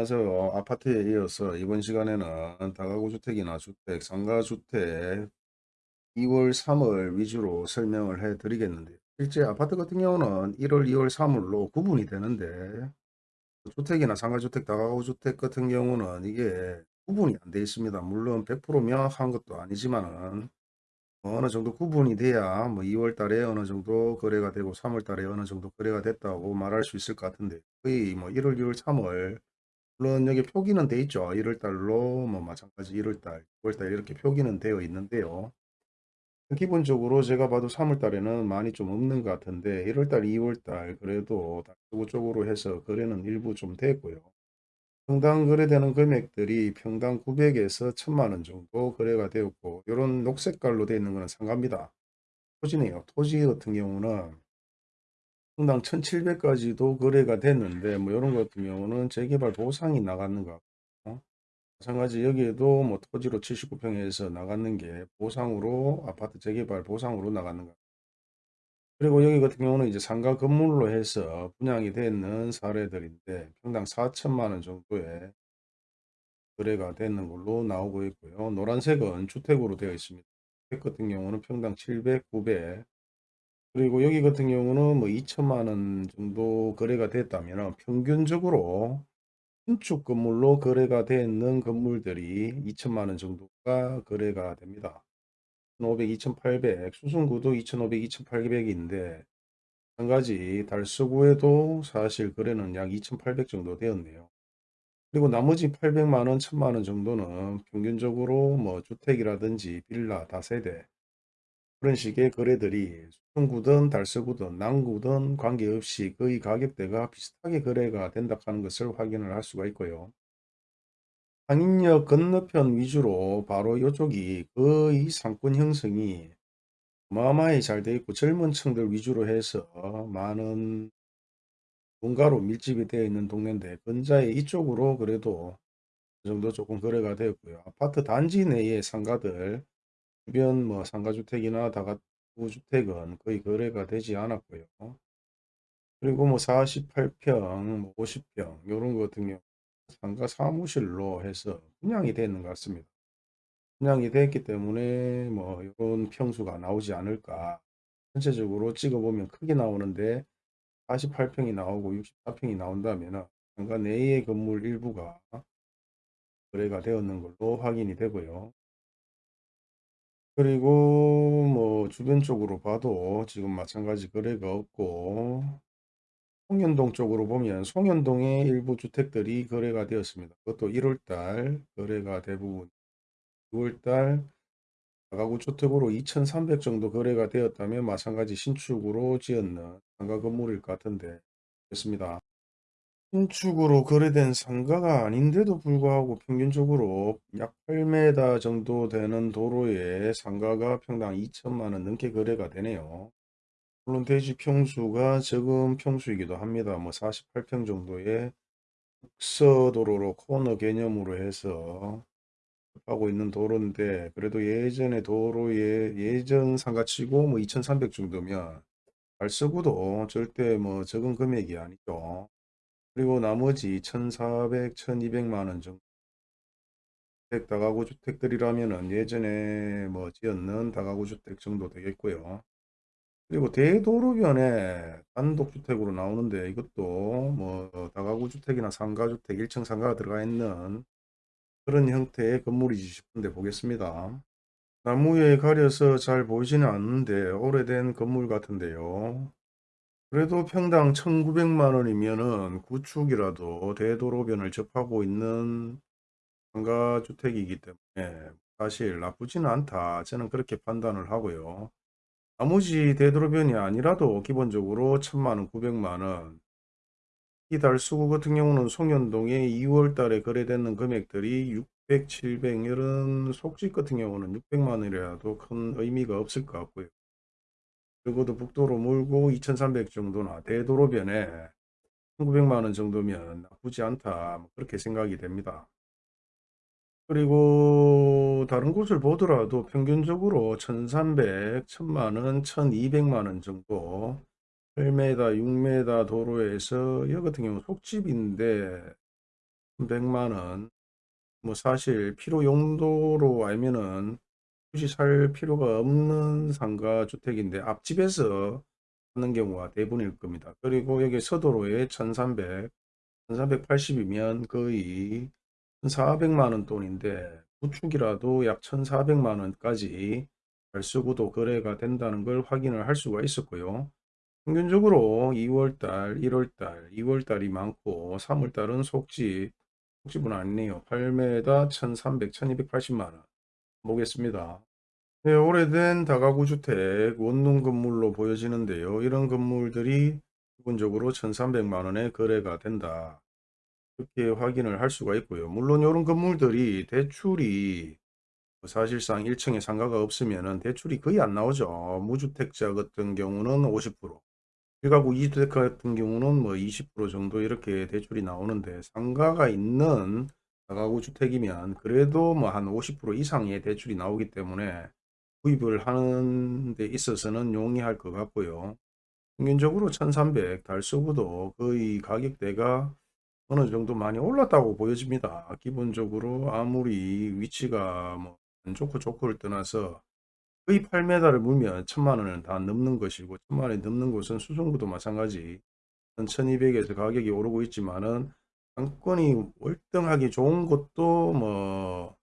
안녕하세요. 아파트에 이어서 이번 시간에는 다가구 주택이나 주택, 상가주택 2월, 3월 위주로 설명을 해 드리겠는데요. 실제 아파트 같은 경우는 1월, 2월, 3월로 구분이 되는데 주택이나 상가주택, 다가구 주택 같은 경우는 이게 구분이 안 되어 있습니다. 물론 100% 명확한 것도 아니지만은 어느 정도 구분이 돼야 뭐 2월 달에 어느 정도 거래가 되고 3월 달에 어느 정도 거래가 됐다고 말할 수 있을 것 같은데 거의 뭐 1월, 2월, 3월 물론 여기 표기는 돼 있죠. 1월 달로 뭐 마찬가지 1월 달, 2월 달 이렇게 표기는 되어 있는데요. 기본적으로 제가 봐도 3월 달에는 많이 좀 없는 것 같은데 1월 달, 2월 달 그래도 다고 쪽으로 해서 거래는 일부 좀 됐고요. 평당 거래되는 금액들이 평당 900에서 1000만 원 정도 거래가 되었고 이런 녹색깔로 되어 있는 것은 상가입니다. 토지네요. 토지 같은 경우는 평당 1700까지도 거래가 됐는데 뭐 이런 것 같은 경우는 재개발 보상이 나갔는 것 같고 마찬가지 여기에도 뭐 토지로 79평에서 나갔는 게 보상으로 아파트 재개발 보상으로 나갔는 것 그리고 여기 같은 경우는 이제 상가 건물로 해서 분양이 되는 사례들인데 평당 4천만 원 정도의 거래가 되는 걸로 나오고 있고요. 노란색은 주택으로 되어 있습니다. 주택 같은 경우는 평당 700, 900 그리고 여기 같은 경우는 뭐 2천만 원 정도 거래가 됐다면 평균적으로 신축 건물로 거래가 되는 건물들이 2천만 원 정도가 거래가 됩니다. 2,500, 2,800, 수승구도 2,500, 2,800인데 한 가지 달서구에도 사실 거래는 약 2,800 정도 되었네요. 그리고 나머지 800만 원, 1000만 원 정도는 평균적으로 뭐 주택이라든지 빌라, 다세대 그런 식의 거래들이 수성구든 달서구든 남구든 관계없이 거의 가격대가 비슷하게 거래가 된다 하는 것을 확인을 할 수가 있고요. 상인역 건너편 위주로 바로 이쪽이 거의 상권 형성이 어마어마히 잘 되어 있고 젊은 층들 위주로 해서 많은 본가로 밀집이 되어 있는 동네인데 근자에 이쪽으로 그래도 그 정도 조금 거래가 되었고요. 아파트 단지 내의 상가들 주변 뭐 상가주택이나 다가구주택은 거의 거래가 되지 않았고요. 그리고 뭐 48평, 뭐 50평 이런 거 같은 경우 상가 사무실로 해서 분양이 되는 것 같습니다. 분양이 됐기 때문에 뭐 이런 평수가 나오지 않을까. 전체적으로 찍어보면 크게 나오는데 48평이 나오고 64평이 나온다면 상가 내의 건물 일부가 거래가 되었는 걸로 확인이 되고요. 그리고 뭐 주변 쪽으로 봐도 지금 마찬가지 거래가 없고 송현동 쪽으로 보면 송현동의 일부 주택들이 거래가 되었습니다. 그것도 1월달 거래가 대부분 6월달 가구 주택으로 2300 정도 거래가 되었다면 마찬가지 신축으로 지었는 상가 건물일 것 같은데 그렇습니다. 신축으로 거래된 상가가 아닌데도 불구하고 평균적으로 약 8m 정도 되는 도로에 상가가 평당 2천만 원 넘게 거래가 되네요. 물론 대지 평수가 적은 평수이기도 합니다. 뭐 48평 정도의 국서도로로 코너 개념으로 해서 하고 있는 도로인데 그래도 예전에 도로에 예전 상가치고 뭐 2300 정도면 발서구도 절대 뭐 적은 금액이 아니죠. 그리고 나머지 1400, 1200만 원 정도 주택 다가구 주택들이라면은 예전에 뭐 지었는 다가구 주택 정도 되겠고요. 그리고 대도로변에 단독주택으로 나오는데 이것도 뭐 다가구 주택이나 상가주택 1층 상가가 들어가 있는 그런 형태의 건물이지 싶은데 보겠습니다. 나무에 가려서 잘 보이지는 않는데 오래된 건물 같은데요. 그래도 평당 1900만 원이면은 구축이라도 대도로변을 접하고 있는 상가주택이기 때문에 사실 나쁘지는 않다. 저는 그렇게 판단을 하고요. 나머지 대도로변이 아니라도 기본적으로 1000만원, 900만원 이 달수구 같은 경우는 송현동에 2월 달에 거래되는 금액들이 600, 700 이런 속집 같은 경우는 600만원이라도 큰 의미가 없을 것 같고요. 적어도 북도로 몰고 2300 정도나 대도로변에 1900만원 정도면 나쁘지 않다 뭐 그렇게 생각이 됩니다. 그리고 다른 곳을 보더라도 평균적으로 1300, 1000만원, 1200만원 정도 8m, 6m 도로에서 여기 같은 경우 속집인데 100만원 뭐 사실 필요 용도로 알면은 굳이 살 필요가 없는 상가 주택인데 앞집에서 하는 경우가 대부분일 겁니다. 그리고 여기 서도로에 1300, 1380이면 거의 1400만원 돈인데 구축이라도 약 1400만원까지 달서구도 거래가 된다는 걸 확인을 할 수가 있었고요. 평균적으로 2월달, 1월달, 2월달이 많고 3월달은 속집, 속집은 아니네요. 8m 1300, 1280만원 보겠습니다. 네, 오래된 다가구 주택 원룸 건물로 보여지는데요. 이런 건물들이 기본적으로 1300만 원에 거래가 된다. 이렇게 확인을 할 수가 있고요. 물론 이런 건물들이 대출이 사실상 1층에 상가가 없으면 대출이 거의 안 나오죠. 무주택자 같은 경우는 50%, 1가구 2주택 같은 경우는 뭐 20% 정도 이렇게 대출이 나오는데 상가가 있는 다가구 주택이면 그래도 뭐 한 50% 이상의 대출이 나오기 때문에 구입을 하는 데 있어서는 용이할 것 같고요. 평균적으로 1300 달서구도 거의 가격대가 어느 정도 많이 올랐다고 보여집니다. 기본적으로 아무리 위치가 뭐안 좋고 좋고를 떠나서 거의 8m를 물면 천만 원은 다 넘는 것이고 천만 원이 넘는 곳은 수성구도 마찬가지 1200에서 가격이 오르고 있지만은 상권이 월등하게 좋은 곳도 뭐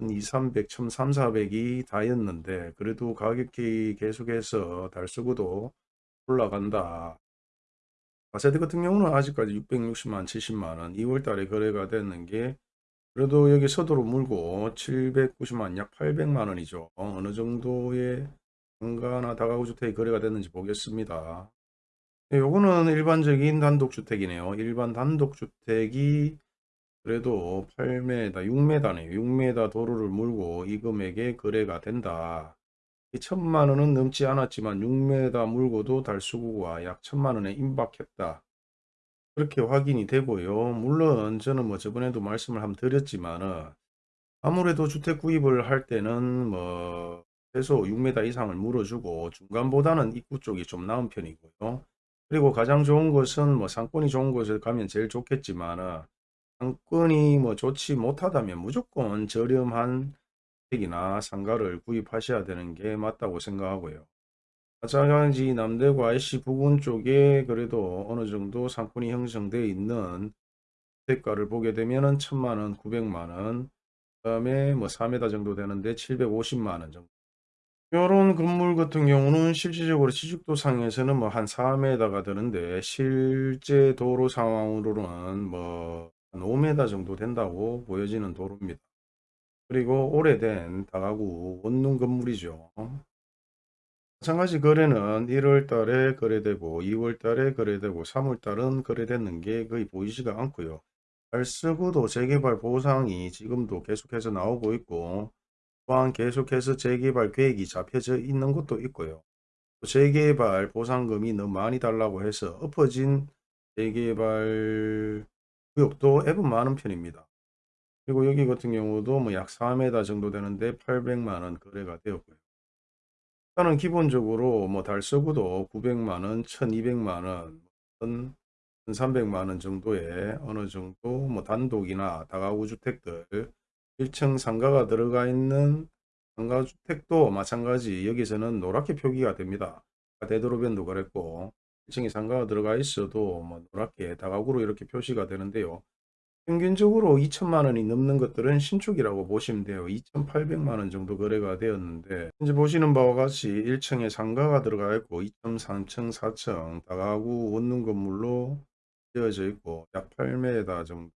2, 300, 1300, 400이 다였는데 그래도 가격이 계속해서 달서구도 올라간다. 아세트 같은 경우는 아직까지 660만, 70만원 2월 달에 거래가 됐는 게 그래도 여기 서도로 물고 790만, 약 800만원이죠. 어느 정도의 상가나 다가구 주택이 거래가 됐는지 보겠습니다. 네, 요거는 일반적인 단독주택이네요. 일반 단독주택이 그래도 8m, 6m네요. 6m 도로를 물고 이 금액에 거래가 된다. 이 천만 원은 넘지 않았지만 6m 물고도 달수구가 약 천만 원에 임박했다. 그렇게 확인이 되고요. 물론 저는 뭐 저번에도 말씀을 한번 드렸지만 아무래도 주택 구입을 할 때는 뭐 최소 6m 이상을 물어주고 중간보다는 입구 쪽이 좀 나은 편이고요. 그리고 가장 좋은 것은 뭐 상권이 좋은 곳에 가면 제일 좋겠지만 상권이 뭐 좋지 못하다면 무조건 저렴한 택이나 상가를 구입하셔야 되는 게 맞다고 생각하고요. 마찬가지 남대구 IC 부근 쪽에 그래도 어느 정도 상권이 형성되어 있는 대가를 보게 되면은 천만원, 구백만원, 그 다음에 뭐 4m 정도 되는데 750만원 정도. 이런 건물 같은 경우는 실질적으로 시죽도상에서는 뭐 한 4m가 되는데 실제 도로 상황으로는 뭐한 5m 정도 된다고 보여지는 도로입니다. 그리고 오래된 다가구 원룸 건물이죠. 마찬가지 거래는 1월 달에 거래되고 2월 달에 거래되고 3월 달은 거래됐는 게 거의 보이지가 않고요. 달서구도 재개발 보상이 지금도 계속해서 나오고 있고 또한 계속해서 재개발 계획이 잡혀져 있는 것도 있고요. 재개발 보상금이 너무 많이 달라고 해서 엎어진 재개발 구역도 애분 많은 편입니다. 그리고 여기 같은 경우도 뭐 약 4m 정도 되는데 800만원 거래가 되었고요. 일단은 기본적으로 뭐 달서구도 900만원, 1200만원, 1300만원 정도의 어느 정도 뭐 단독이나 다가구 주택들 1층 상가가 들어가 있는 상가주택도 마찬가지 여기서는 노랗게 표기가 됩니다. 대도로변도 그랬고 1층에 상가가 들어가 있어도 뭐 노랗게 다가구로 이렇게 표시가 되는데요. 평균적으로 2천만 원이 넘는 것들은 신축이라고 보시면 돼요. 2,800만 원 정도 거래가 되었는데 현재 보시는 바와 같이 1층에 상가가 들어가 있고 2층, 3층, 4층 다가구 원룸 건물로 되어져 있고 약 8m 정도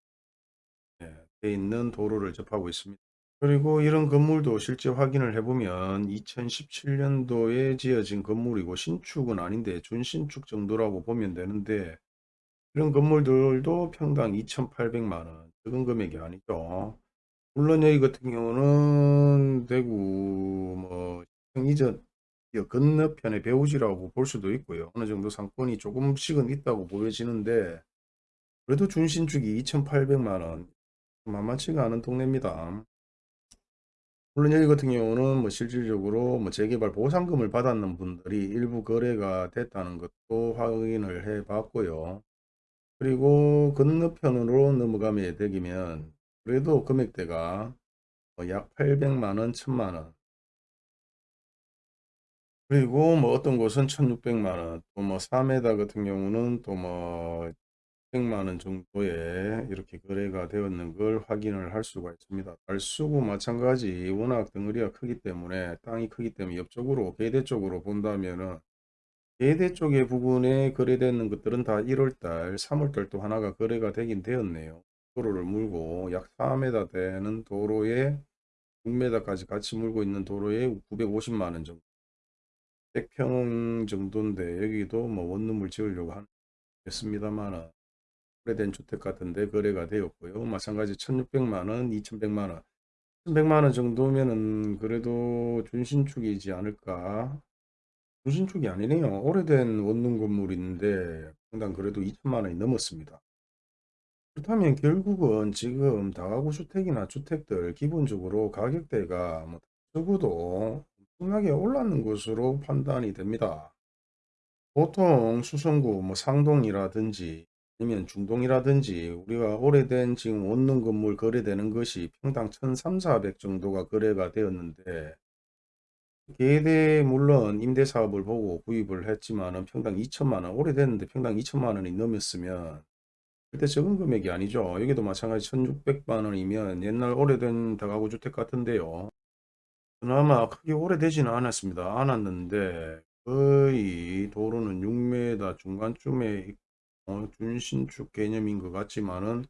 돼 있는 도로를 접하고 있습니다. 그리고 이런 건물도 실제 확인을 해보면 2017년도에 지어진 건물이고 신축은 아닌데 준신축 정도라고 보면 되는데 이런 건물들도 평당 2,800만원 적은 금액이 아니죠. 물론 여기 같은 경우는 대구 뭐 이전 건너편의 배우지라고 볼 수도 있고요. 어느 정도 상권이 조금씩은 있다고 보여지는데 그래도 준신축이 2,800만원 만만치가 않은 동네입니다. 물론 여기 같은 경우는 뭐 실질적으로 뭐 재개발 보상금을 받았는 분들이 일부 거래가 됐다는 것도 확인을 해 봤고요. 그리고 건너편으로 넘어가면 되기면 그래도 금액대가 뭐약 800만 원, 1000만 원. 그리고 뭐 어떤 곳은 1600만 원, 또뭐 4m 같은 경우는 또 뭐 100만 원 정도에 이렇게 거래가 되었는 걸 확인을 할 수가 있습니다. 달수구 마찬가지 워낙 덩어리가 크기 때문에 땅이 크기 때문에 옆쪽으로 계대 쪽으로 본다면은 계대 쪽의 부분에 거래되는 것들은 다 1월달, 3월달 또 하나가 거래가 되긴 되었네요. 도로를 물고 약 4m 되는 도로에 6m까지 같이 물고 있는 도로에 950만 원 정도. 100평 정도인데 여기도 뭐 원룸을 지으려고 하겠습니다만 오래된 주택 같은 데 거래가 되었고요. 마찬가지 1600만 원, 2100만 원. 1100만 원 정도면은 그래도 준신축이지 않을까? 준신축이 아니네요. 오래된 원룸 건물인데 평당 그래도 2천만 원이 넘었습니다. 그렇다면 결국은 지금 다가구 주택이나 주택들 기본적으로 가격대가 뭐 적어도 엄청나게 올랐는 것으로 판단이 됩니다. 보통 수성구 뭐 상동이라든지 아니면 중동이라든지 우리가 오래된 지금 원룸 건물 거래되는 것이 평당 1300, 400 정도가 거래가 되었는데 계대 물론 임대사업을 보고 구입을 했지만 은 평당 2천만 원 오래됐는데 평당 2천만 원이 넘었으면 절대 적은 금액이 아니죠. 여기도 마찬가지 1600만 원이면 옛날 오래된 다가구 주택 같은데요. 그나마 크게 오래되지는 않았습니다. 않았는데 거의 도로는 6m 중간쯤에 어, 준신축 개념인 것 같지만은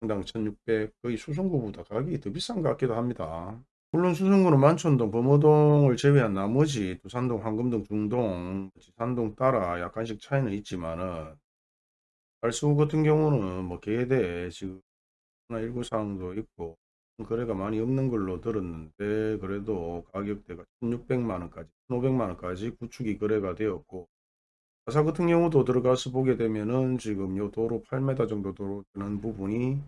평당 1600 거의 수성구보다 가격이 더 비싼 것 같기도 합니다. 물론 수성구는 만촌동, 범어동을 제외한 나머지 두산동, 황금동, 중동, 지산동 따라 약간씩 차이는 있지만은 달수 같은 경우는 뭐 계대 지금 하나 일구 사항도 있고 거래가 많이 없는 걸로 들었는데 그래도 가격대가 1600만 원까지 1500만 원까지 구축이 거래가 되었고 가사 같은 경우도 들어가서 보게 되면은 지금 요 도로 8m 정도 도로 되는 부분이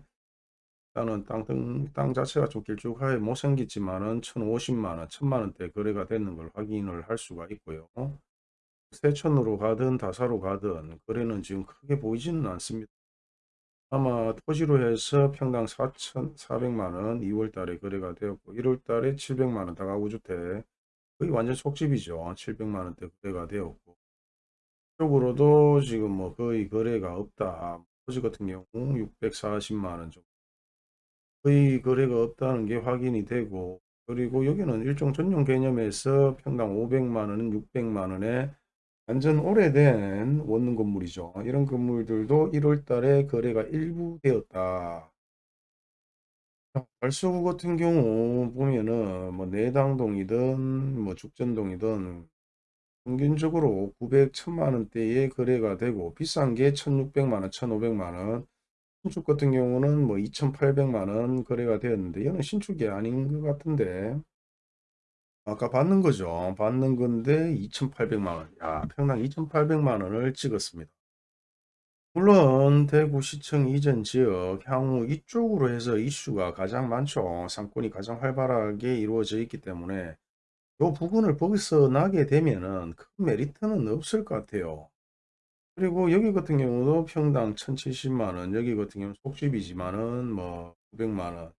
일단은 땅, 땅, 땅 자체가 좀 길쭉하게 못생겼지만은 1050만 원, 1000만 원대 거래가 되는 걸 확인을 할 수가 있고요. 세천으로 가든 다사로 가든 거래는 지금 크게 보이지는 않습니다. 아마 토지로 해서 평당 4,400만 원 2월 달에 거래가 되었고 1월 달에 700만 원 다가구 주택 거의 완전 속집이죠. 700만 원대 거래가 되었고 쪽으로도 지금 뭐 거의 거래가 없다. 토지 같은 경우 640만 원 정도 거의 거래가 없다는 게 확인이 되고 그리고 여기는 일종 전용 개념에서 평당 500만 원은 600만 원에 완전 오래된 원룸 건물이죠. 이런 건물들도 1월 달에 거래가 일부 되었다. 발수구 같은 경우 보면은 뭐 내당동이든 뭐 죽전동이든 평균적으로 900, 1000만 원대에 거래가 되고 비싼 게 1600만 원, 1500만 원. 신축 같은 경우는 뭐 2800만 원 거래가 되었는데 이거는 신축이 아닌 것 같은데 아까 받는 거죠. 받는 건데 2,800만 원. 야, 평당 2,800만 원을 찍었습니다. 물론 대구시청 이전 지역 향후 이쪽으로 해서 이슈가 가장 많죠. 상권이 가장 활발하게 이루어져 있기 때문에 이 부분을 벗어나게 되면은 큰 메리트는 없을 것 같아요. 그리고 여기 같은 경우도 평당 1,070만 원, 여기 같은 경우는 속집이지만은 뭐 900만 원.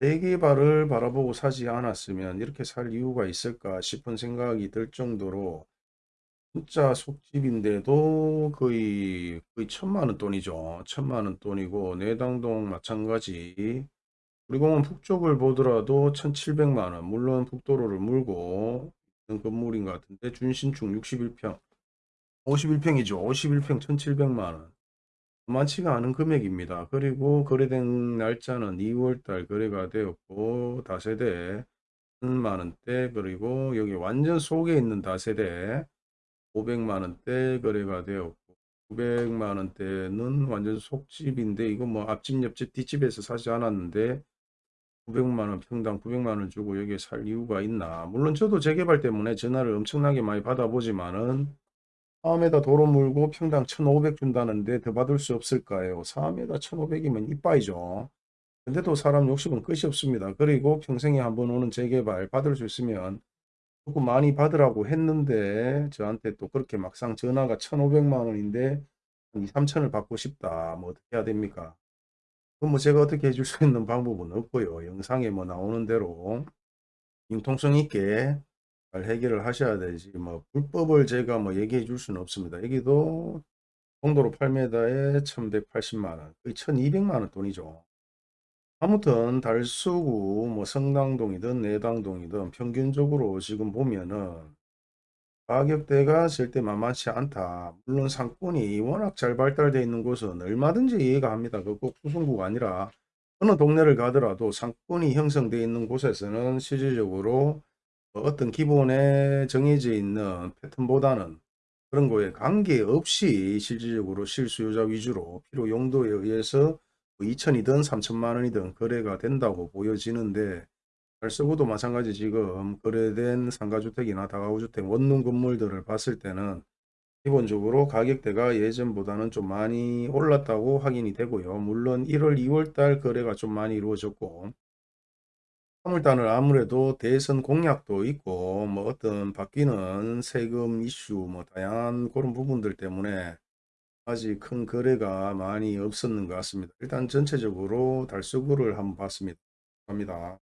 대개발을 바라보고 사지 않았으면 이렇게 살 이유가 있을까 싶은 생각이 들 정도로 진짜 속집인데도 거의 거의 천만 원 돈이죠. 천만 원 돈이고 내당동 마찬가지. 그리고 북쪽을 보더라도 1700만 원. 물론 북도로를 물고 있는 건물인 것 같은데 준신축 61평. 51평이죠. 51평 1700만 원. 많지가 않은 금액입니다. 그리고 거래된 날짜는 2월달 거래가 되었고 다세대 1000만원대 그리고 여기 완전 속에 있는 다세대 500만원대 거래가 되었고 900만원대는 완전 속집인데 이거 뭐 앞집 옆집 뒷집에서 사지 않았는데 900만원 평당 900만원 주고 여기에 살 이유가 있나 물론 저도 재개발 때문에 전화를 엄청나게 많이 받아보지만은 4m 도로 물고 평당 1,500 준다는데 더 받을 수 없을까요? 4m 1,500이면 이빠이죠. 근데도 사람 욕심은 끝이 없습니다. 그리고 평생에 한 번 오는 재개발 받을 수 있으면 조금 많이 받으라고 했는데 저한테 또 그렇게 막상 전화가 1,500만 원인데 2, 3천을 받고 싶다. 뭐 어떻게 해야 됩니까? 그럼 뭐 제가 어떻게 해줄 수 있는 방법은 없고요. 영상에 뭐 나오는 대로 융통성 있게 잘 해결을 하셔야 되지. 뭐 불법을 제가 뭐 얘기해 줄 수는 없습니다. 여기도 공도로 8m에 1180만 원, 거의 1200만 원 돈이죠. 아무튼 달서구 뭐 성당동이든 내당동이든 평균적으로 지금 보면은 가격대가 절대 만만치 않다. 물론 상권이 워낙 잘 발달되어 있는 곳은 얼마든지 이해가 합니다. 그꼭 수성구가 아니라 어느 동네를 가더라도 상권이 형성되어 있는 곳에서는 실질적으로 어떤 기본에 정해져 있는 패턴보다는 그런 거에 관계없이 실질적으로 실수요자 위주로 필요 용도에 의해서 2천이든 3천만 원이든 거래가 된다고 보여지는데 달서구도 마찬가지 지금 거래된 상가주택이나 다가구주택 원룸 건물들을 봤을 때는 기본적으로 가격대가 예전보다는 좀 많이 올랐다고 확인이 되고요. 물론 1월 2월달 거래가 좀 많이 이루어졌고 3월달은 아무래도 대선 공약도 있고 뭐 어떤 바뀌는 세금 이슈 뭐 다양한 그런 부분들 때문에 아직 큰 거래가 많이 없었는 것 같습니다. 일단 전체적으로 달서구를 한번 봤습니다. 갑니다.